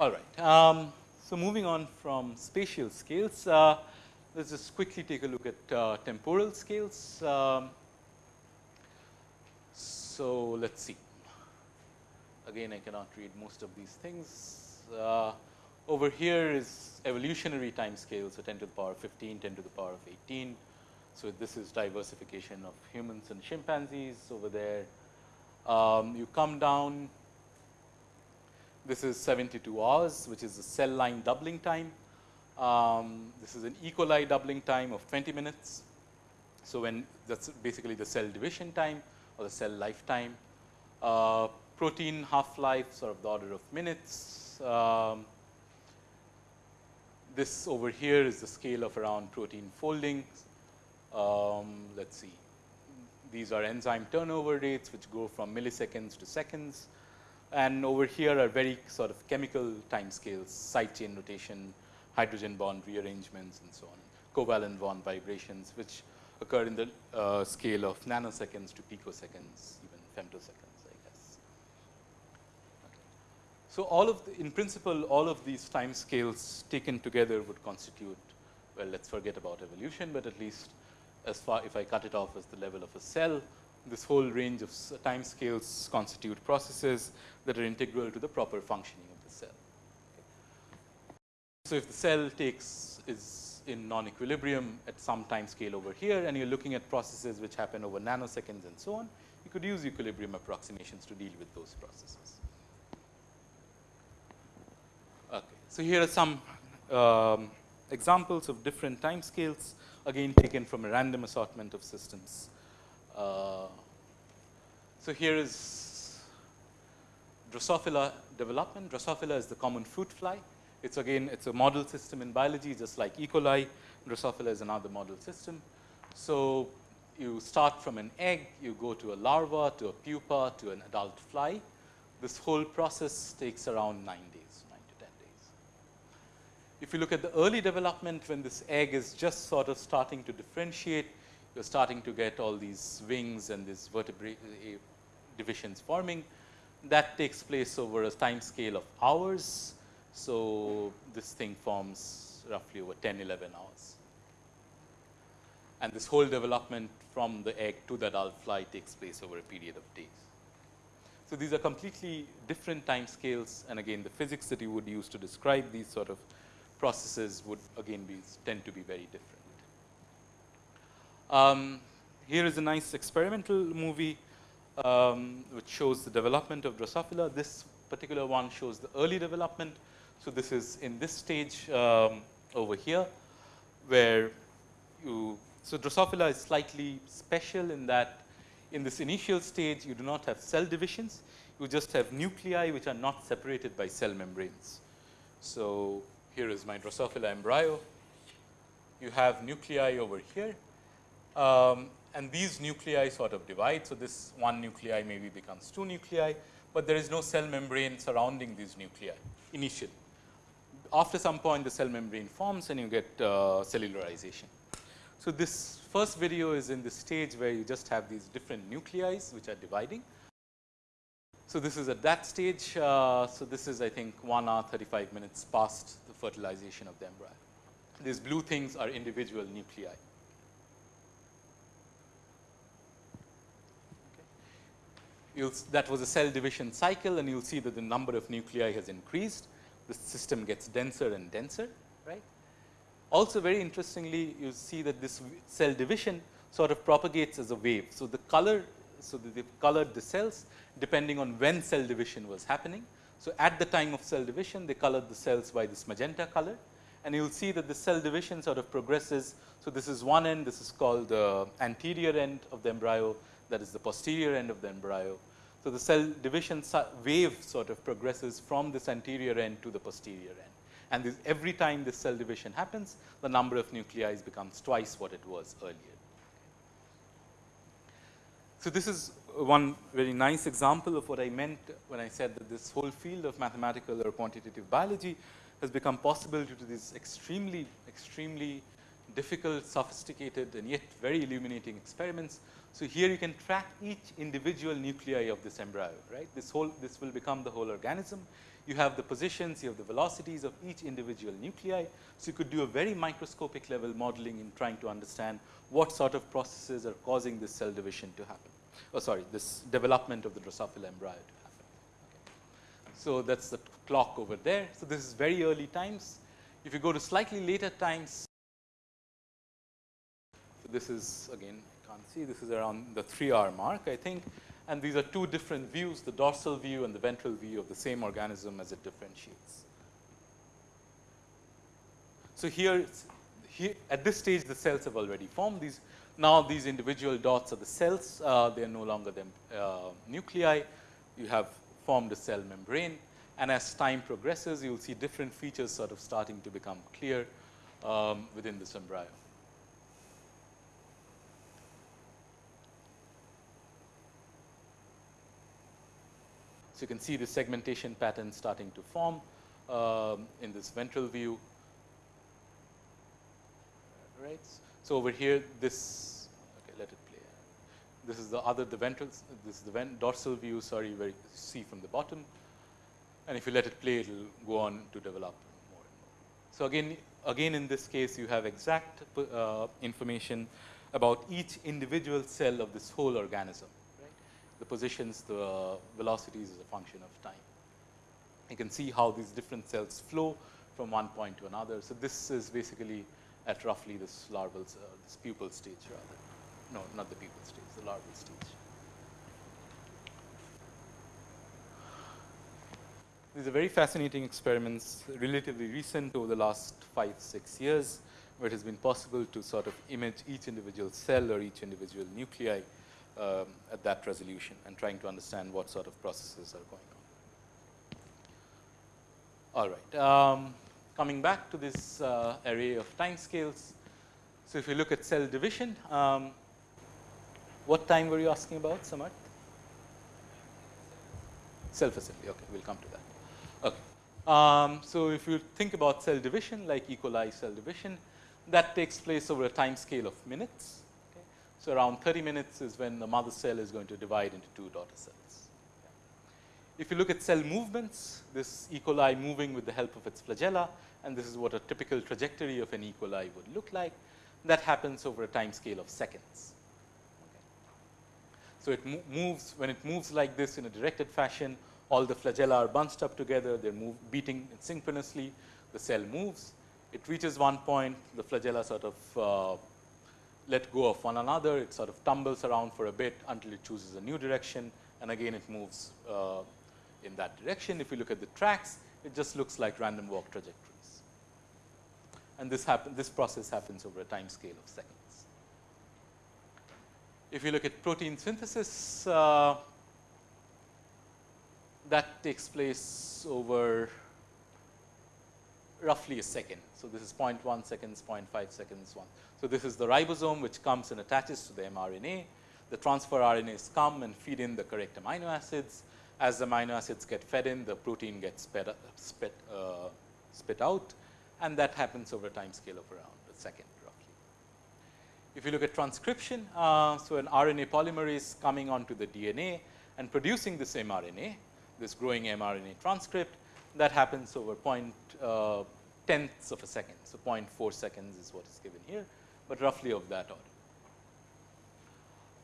All right. Um, so, moving on from spatial scales, uh, let us just quickly take a look at uh, temporal scales. Um, so, let us see. Again, I cannot read most of these things. Uh, over here is evolutionary time scale. So, 10 to the power of 15, 10 to the power of 18. So, this is diversification of humans and chimpanzees over there. Um, you come down this is 72 hours, which is the cell line doubling time. Um, this is an E. coli doubling time of 20 minutes. So, when that is basically the cell division time or the cell lifetime. Uh, protein half life sort of the order of minutes. Um, this over here is the scale of around protein folding. Um, let us see. These are enzyme turnover rates, which go from milliseconds to seconds and over here are very sort of chemical time scales, side chain rotation, hydrogen bond rearrangements and so on, covalent bond vibrations, which occur in the uh, scale of nanoseconds to picoseconds, even femtoseconds, I guess. Okay. So, all of the, in principle, all of these time scales taken together would constitute, well, let us forget about evolution, but at least as far if I cut it off as the level of a cell, this whole range of time scales constitute processes that are integral to the proper functioning of the cell. Okay. So, if the cell takes is in non-equilibrium at some time scale over here and you are looking at processes which happen over nanoseconds and so on, you could use equilibrium approximations to deal with those processes. Okay. So, here are some um, examples of different time scales again taken from a random assortment of systems. Uh, so, here is Drosophila development. Drosophila is the common fruit fly. It's again, it's a model system in biology, just like E. coli. Drosophila is another model system. So, you start from an egg, you go to a larva, to a pupa, to an adult fly. This whole process takes around 9 days, 9 to 10 days. If you look at the early development, when this egg is just sort of starting to differentiate, you're starting to get all these wings and these vertebrae uh, divisions forming. That takes place over a time scale of hours. So, this thing forms roughly over 10, 11 hours. And this whole development from the egg to the adult fly takes place over a period of days. So, these are completely different time scales and again the physics that you would use to describe these sort of processes would again be tend to be very different. Um, here is a nice experimental movie um, which shows the development of Drosophila. This particular one shows the early development. So, this is in this stage um, over here, where you so Drosophila is slightly special in that in this initial stage you do not have cell divisions, you just have nuclei which are not separated by cell membranes. So, here is my Drosophila embryo. You have nuclei over here um, and these nuclei sort of divide. So, this one nuclei maybe becomes two nuclei, but there is no cell membrane surrounding these nuclei initially. After some point the cell membrane forms and you get uh, cellularization. So, this first video is in the stage where you just have these different nuclei which are dividing. So, this is at that stage. Uh, so, this is I think 1 hour 35 minutes past fertilization of the embryo. These blue things are individual nuclei. that was a cell division cycle and you will see that the number of nuclei has increased. The system gets denser and denser, right. Also very interestingly, you see that this cell division sort of propagates as a wave. So, the color, so they've colored the cells depending on when cell division was happening. So, at the time of cell division, they colored the cells by this magenta color and you will see that the cell division sort of progresses. So, this is one end, this is called the anterior end of the embryo, that is the posterior end of the embryo. So, the cell division wave sort of progresses from this anterior end to the posterior end. And this, every time this cell division happens, the number of nuclei becomes twice what it was earlier. So, this is one very nice example of what I meant when I said that this whole field of mathematical or quantitative biology has become possible due to these extremely, extremely difficult, sophisticated and yet very illuminating experiments. So, here you can track each individual nuclei of this embryo, right. This whole, this will become the whole organism. You have the positions, you have the velocities of each individual nuclei. So, you could do a very microscopic level modeling in trying to understand what sort of processes are causing this cell division to happen. Oh, sorry, this development of the Drosophila embryo to happen. Okay. So, that is the clock over there. So, this is very early times. If you go to slightly later times, so this is again can't see this is around the 3 hour mark I think and these are two different views the dorsal view and the ventral view of the same organism as it differentiates. So, here, here at this stage the cells have already formed these now these individual dots are the cells uh, they are no longer the uh, nuclei you have formed a cell membrane and as time progresses you will see different features sort of starting to become clear um, within this embryo. So, you can see the segmentation pattern starting to form um, in this ventral view, right. So, over here this, okay, let it play. This is the other, the ventral, this is the vent, dorsal view, sorry, where you see from the bottom. And if you let it play, it will go on to develop more and more. So, again, again in this case, you have exact uh, information about each individual cell of this whole organism right. the positions, the velocities is a function of time. You can see how these different cells flow from one point to another. So, this is basically at roughly this larval, uh, this pupal stage rather. No, not the pupal stage, the larval stage. These are very fascinating experiments, relatively recent over the last 5, 6 years, where it has been possible to sort of image each individual cell or each individual nuclei um, at that resolution and trying to understand what sort of processes are going on. All right. Um, coming back to this uh, array of time scales. So, if you look at cell division, um, what time were you asking about, Samarth? Self assembly. Okay, we'll come to that. Okay. Um, so, if you think about cell division like E. coli cell division, that takes place over a time scale of minutes. So, around 30 minutes is when the mother cell is going to divide into two daughter cells. If you look at cell movements, this E. coli moving with the help of its flagella and this is what a typical trajectory of an E. coli would look like, that happens over a time scale of seconds. So, it mo moves when it moves like this in a directed fashion, all the flagella are bunched up together, they are beating synchronously, the cell moves, it reaches one point, the flagella sort of uh, let go of one another, it sort of tumbles around for a bit until it chooses a new direction and again it moves uh, in that direction. If you look at the tracks, it just looks like random walk trajectories. And this happen, this process happens over a time scale of seconds. If you look at protein synthesis, uh, that takes place over roughly a second. So, this is 0.1 seconds, 0.5 seconds, 1. So, this is the ribosome which comes and attaches to the mRNA. The transfer RNAs come and feed in the correct amino acids. As the amino acids get fed in, the protein gets spit, spit, uh, spit out and that happens over a time scale of around a second roughly. If you look at transcription, uh, so an RNA polymerase coming onto the DNA and producing this mRNA, this growing mRNA transcript that happens over point uh, tenths of a second. So, 0.4 seconds is what is given here but roughly of that order.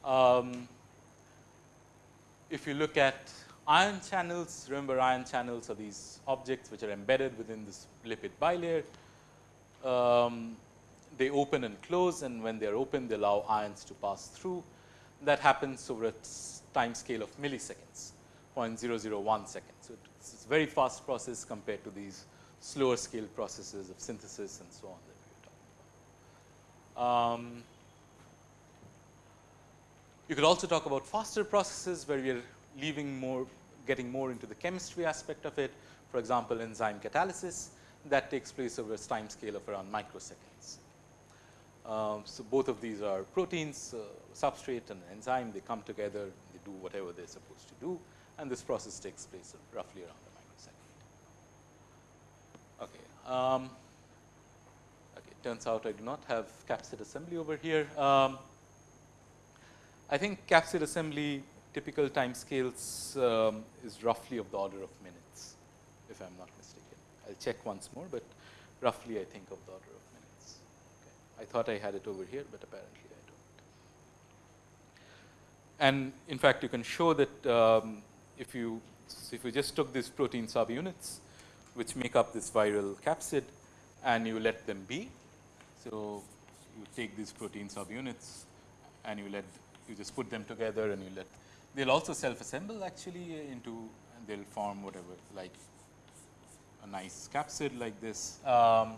Um, if you look at ion channels, remember ion channels are these objects which are embedded within this lipid bilayer. Um, they open and close and when they are open they allow ions to pass through. That happens over a time scale of milliseconds, 0.001 seconds. So, it's a very fast process compared to these slower scale processes of synthesis and so on. That we are talking about. Um, you could also talk about faster processes where we are leaving more, getting more into the chemistry aspect of it. For example, enzyme catalysis that takes place over a time scale of around microseconds. Um, so, both of these are proteins, uh, substrate and enzyme, they come together, they do whatever they are supposed to do and this process takes place roughly around a microsecond. Okay. Um, okay, turns out I do not have capsid assembly over here. Um, I think capsid assembly typical time scales um, is roughly of the order of minutes, if I'm not mistaken. I'll check once more, but roughly I think of the order of minutes. Okay. I thought I had it over here, but apparently I don't. And in fact, you can show that um, if you if you just took these protein subunits, which make up this viral capsid, and you let them be. So, you take these protein subunits and you let you just put them together and you let they will also self assemble actually into they will form whatever like a nice capsid like this. Um,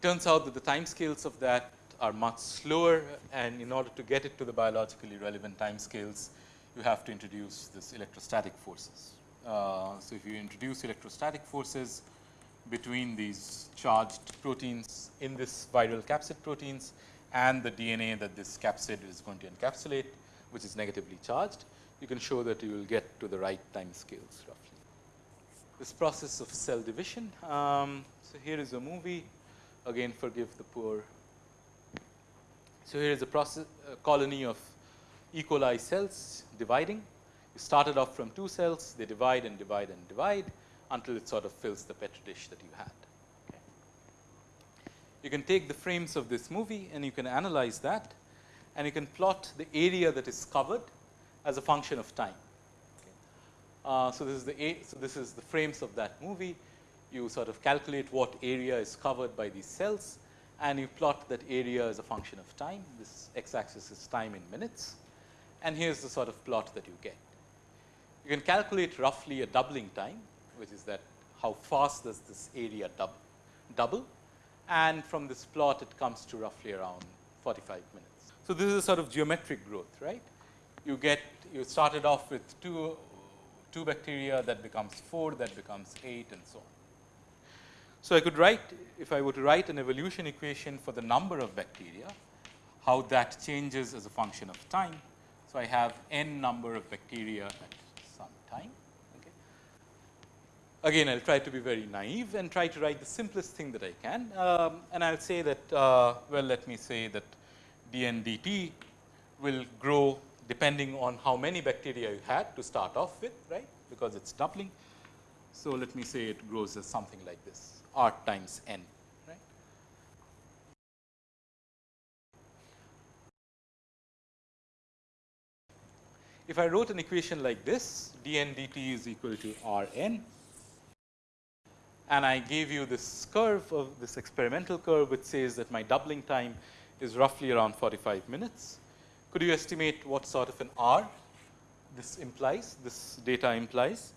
turns out that the time scales of that are much slower and in order to get it to the biologically relevant time scales, you have to introduce this electrostatic forces. Uh, so, if you introduce electrostatic forces between these charged proteins in this viral capsid proteins and the DNA that this capsid is going to encapsulate, which is negatively charged, you can show that you will get to the right time scales roughly. This process of cell division. Um, so, here is a movie, again forgive the poor. So, here is a process a colony of E. coli cells dividing. You started off from two cells, they divide and divide and divide until it sort of fills the petri dish that you had. Okay. You can take the frames of this movie and you can analyze that and you can plot the area that is covered as a function of time. Okay. Uh, so, this is the a, so this is the frames of that movie. You sort of calculate what area is covered by these cells and you plot that area as a function of time. This x axis is time in minutes and here is the sort of plot that you get. You can calculate roughly a doubling time, which is that how fast does this area dub, double and from this plot it comes to roughly around 45 minutes. So, this is a sort of geometric growth, right. You get, you started off with 2, 2 bacteria that becomes 4, that becomes 8 and so on. So, I could write, if I were to write an evolution equation for the number of bacteria, how that changes as a function of time. So, I have n number of bacteria at some time. Okay. Again, I will try to be very naive and try to write the simplest thing that I can. Um, and I will say that, uh, well, let me say that dNdt will grow depending on how many bacteria you had to start off with, right, because it is doubling. So, let me say it grows as something like this R times n, right. If I wrote an equation like this, dn dt is equal to R n, and I gave you this curve of this experimental curve, which says that my doubling time is roughly around 45 minutes. Could you estimate what sort of an R this implies, this data implies?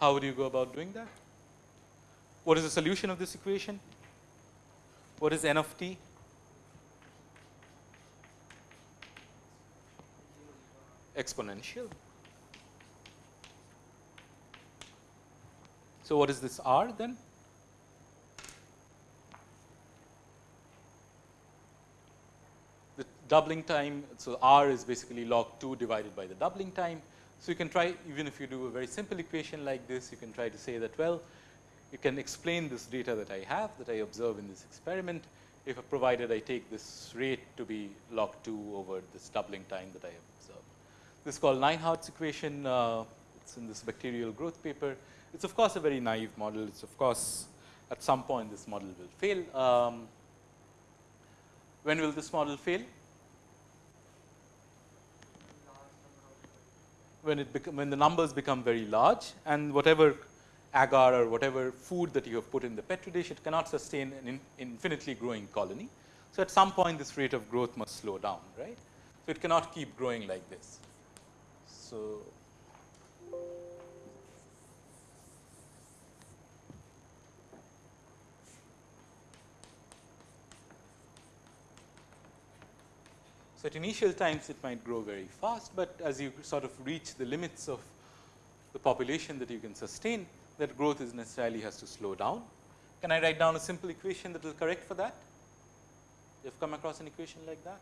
How would you go about doing that? What is the solution of this equation? What is n of t? Exponential. So, what is this r then? Doubling time. So, r is basically log 2 divided by the doubling time. So, you can try even if you do a very simple equation like this, you can try to say that well, you can explain this data that I have that I observe in this experiment if provided I take this rate to be log 2 over this doubling time that I have observed. This is called Neidhardt's equation. Uh, it's in this bacterial growth paper. It's of course a very naive model. It's of course at some point this model will fail. Um, when will this model fail? When it become, when the numbers become very large and whatever agar or whatever food that you have put in the petri dish, it cannot sustain an in, infinitely growing colony. So, at some point this rate of growth must slow down, right. So, it cannot keep growing like this. So, So, at initial times it might grow very fast, but as you sort of reach the limits of the population that you can sustain that growth is necessarily has to slow down. Can I write down a simple equation that will correct for that? You have come across an equation like that?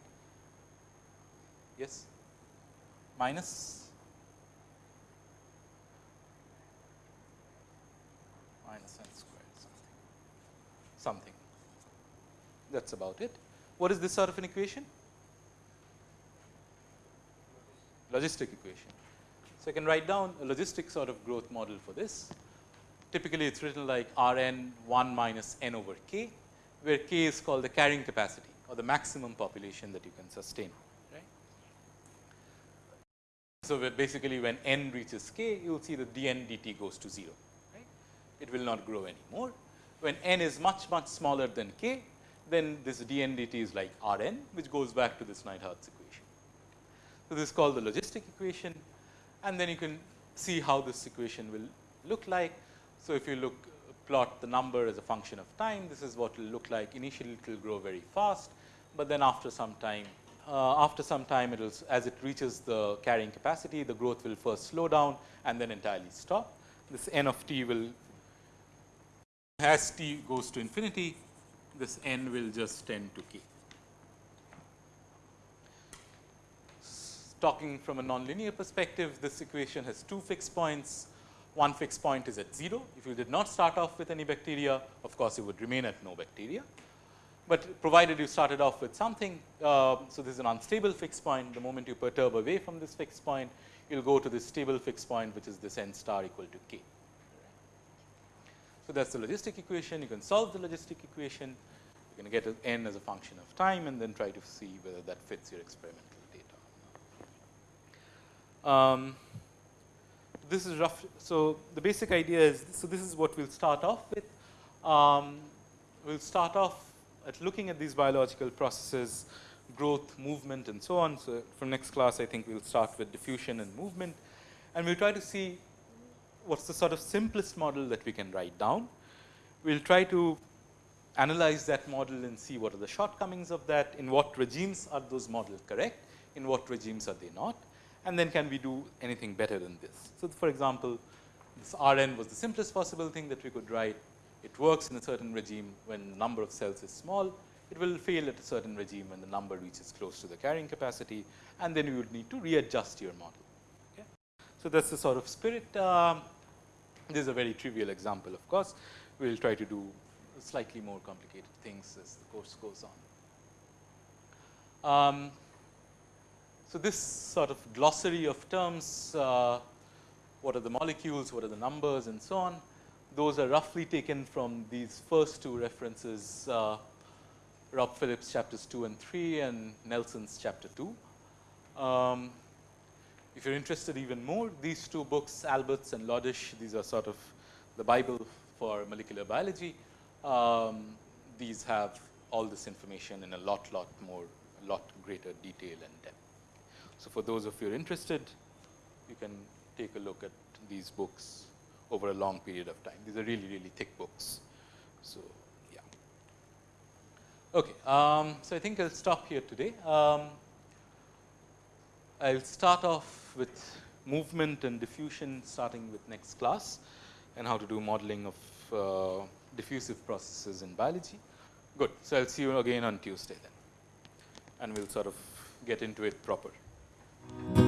Yes? Minus? Minus n squared something. Something. That is about it. What is this sort of an equation? Logistic equation. So, I can write down a logistic sort of growth model for this. Typically, it is written like R n 1 minus n over k, where k is called the carrying capacity or the maximum population that you can sustain. Right? So, basically when n reaches k, you will see that dn dt goes to 0. Right? It will not grow anymore. When n is much, much smaller than k, then this dn dt is like R n, which goes back to this Neidhardt equation. So, this is called the logistic equation and then you can see how this equation will look like. So, if you look plot the number as a function of time, this is what it will look like. Initially, it will grow very fast, but then after some time, uh, after some time, it will as it reaches the carrying capacity, the growth will first slow down and then entirely stop. This n of t will, as t goes to infinity, this n will just tend to k. Talking from a nonlinear perspective, this equation has two fixed points one fixed point is at 0. If you did not start off with any bacteria, of course, you would remain at no bacteria. But provided you started off with something, uh, so this is an unstable fixed point. The moment you perturb away from this fixed point, you will go to this stable fixed point, which is this n star equal to k. So, that is the logistic equation. You can solve the logistic equation. You can get n as a function of time and then try to see whether that fits your experimental data. Um, this is rough. So, the basic idea is, so this is what we will start off with. Um, we will start off at looking at these biological processes, growth, movement and so on. So, from next class I think we will start with diffusion and movement and we will try to see what is the sort of simplest model that we can write down. We will try to analyze that model and see what are the shortcomings of that, in what regimes are those models correct, in what regimes are they not and then can we do anything better than this. So, for example, this R n was the simplest possible thing that we could write. It works in a certain regime when the number of cells is small. It will fail at a certain regime when the number reaches close to the carrying capacity and then you would need to readjust your model. Okay. So, that is the sort of spirit. Um, this is a very trivial example of course. We will try to do slightly more complicated things as the course goes on. Um, so, this sort of glossary of terms, uh, what are the molecules, what are the numbers and so on, those are roughly taken from these first two references, uh, Rob Phillips chapters 2 and 3 and Nelson's chapter 2. Um, if you are interested even more, these two books, Alberts and Lodish, these are sort of the Bible for molecular biology. Um, these have all this information in a lot, lot more, lot greater detail and depth. So, for those of you interested, you can take a look at these books over a long period of time. These are really, really thick books. So, yeah. Okay. Um, so, I think I'll stop here today. Um, I'll start off with movement and diffusion starting with next class and how to do modeling of uh, diffusive processes in biology. Good. So, I'll see you again on Tuesday then and we'll sort of get into it proper. Thank you.